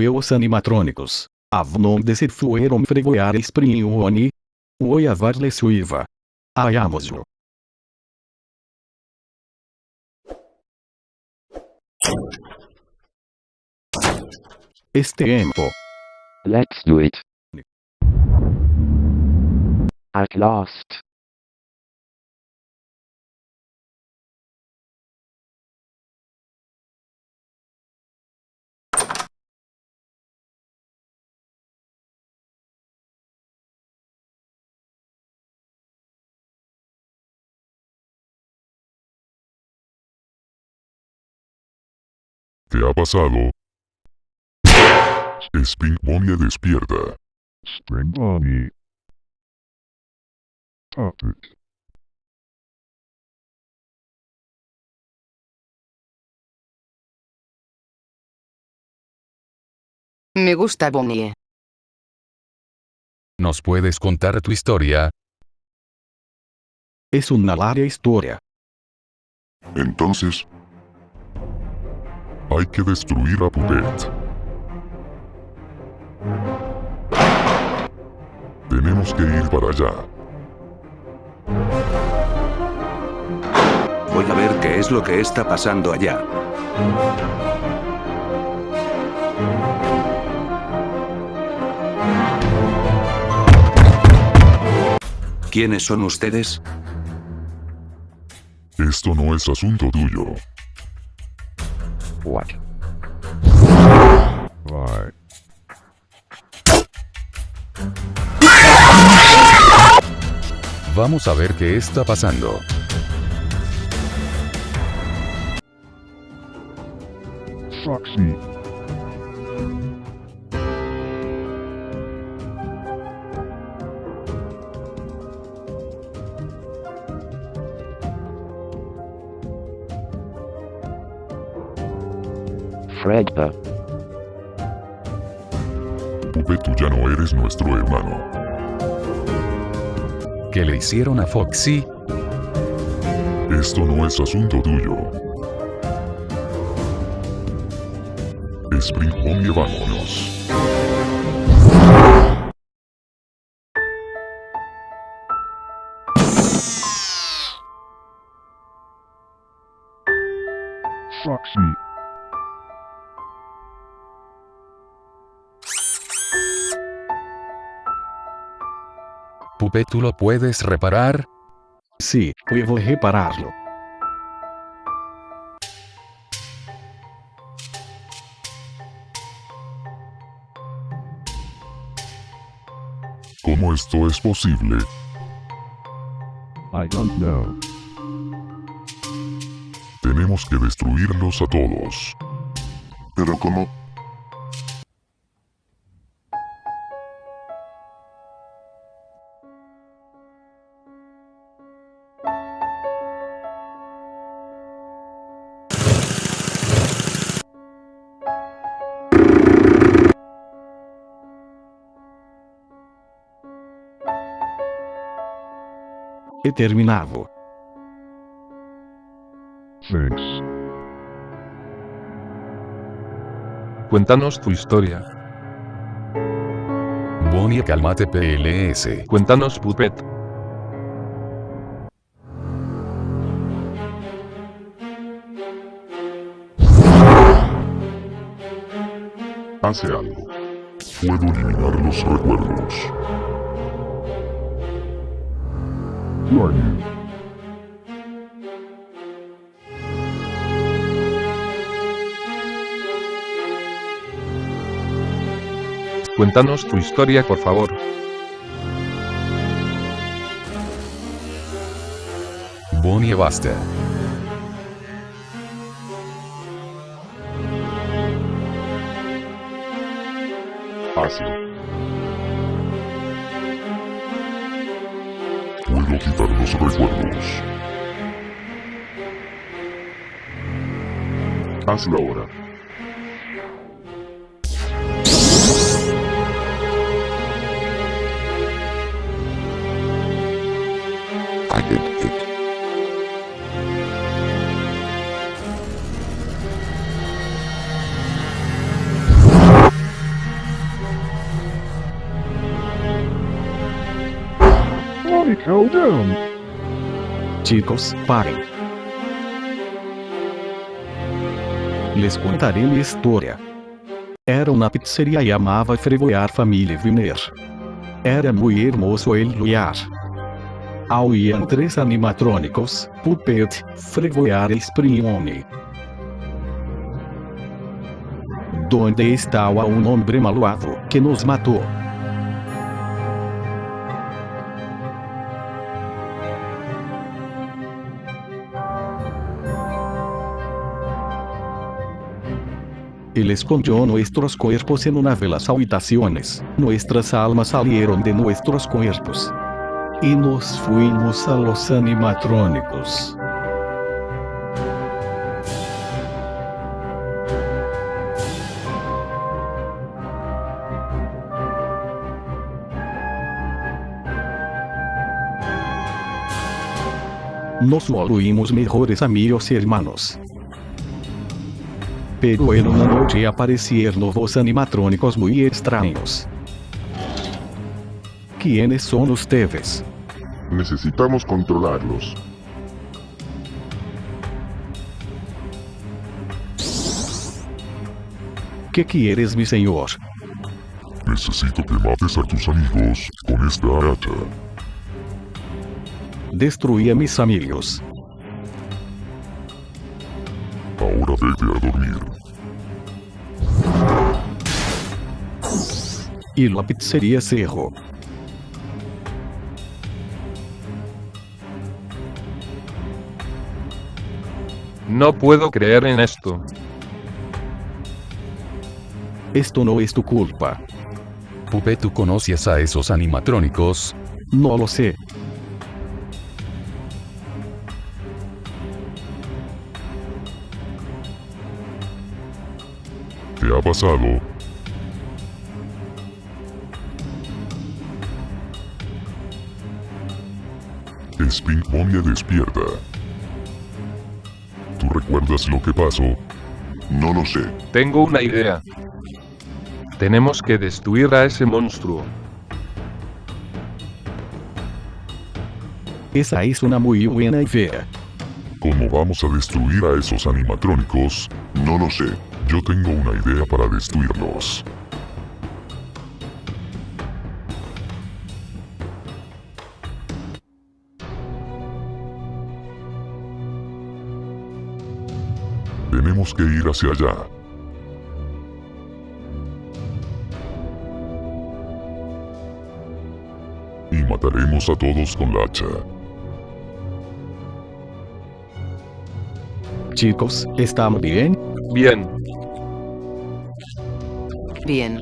eu os animatrônicos. Avnon desse fueron fregueares prioni. Oi avar suiva. Ayamosu. Este tempo. Let's do it. At last. ¿Qué ha pasado? Spring Bonnie despierta. Spring Bonnie. Stop it. Me gusta Bonnie. ¿Nos puedes contar tu historia? Es una larga historia. Entonces... Hay que destruir a Puppet. Tenemos que ir para allá. Voy a ver qué es lo que está pasando allá. ¿Quiénes son ustedes? Esto no es asunto tuyo. What? Vamos a ver qué está pasando. Foxy. Fredpa. Puppet, tú ya no eres nuestro hermano. ¿Qué le hicieron a Foxy? Esto no es asunto tuyo. Spring Bonnie, vámonos. Puppet, ¿tú lo puedes reparar? Sí, puedo repararlo. ¿Cómo esto es posible? I don't know. Tenemos que destruirlos a todos. ¿Pero cómo? He terminado. Thanks. Cuéntanos tu historia. Bonnie, cálmate PLS. Cuéntanos Puppet. Hace algo. Puedo eliminar los recuerdos. Cuéntanos tu historia, por favor. Bonnie, basta. los recuerdos. Hazlo ahora. I did calm down. artigos, parem. Lhes contarei minha história. Era uma pizzeria e amava frevoiar família Viner. Era muito hermoso ele lugar. Ao iam três animatrônicos, puppet, frevoiar e sprione. Donde a um homem maluado que nos matou. Él escondió nuestros cuerpos en una de las habitaciones. Nuestras almas salieron de nuestros cuerpos. Y nos fuimos a los animatrónicos. Nos volvimos mejores amigos y hermanos. Pero en una noche aparecieron nuevos animatrônicos muy extraños. ¿Quiénes son ustedes? Necesitamos controlarlos. ¿Qué quieres, mi señor? Necesito que mates a tus amigos con esta hacha. Destruí a mis amigos. Y la pizzería cerró. No puedo creer en esto. Esto no es tu culpa. Pupe, ¿tú conoces a esos animatrónicos? No lo sé. ¿Qué ha pasado? Spin Momia despierta. ¿Tú recuerdas lo que pasó? No lo sé. Tengo una idea. Tenemos que destruir a ese monstruo. Esa es una muy buena idea. ¿Cómo vamos a destruir a esos animatrónicos? No lo sé. Yo tengo una idea para destruirlos. Tenemos que ir hacia allá. Y mataremos a todos con la hacha. Chicos, ¿están bien? Bien. Bien.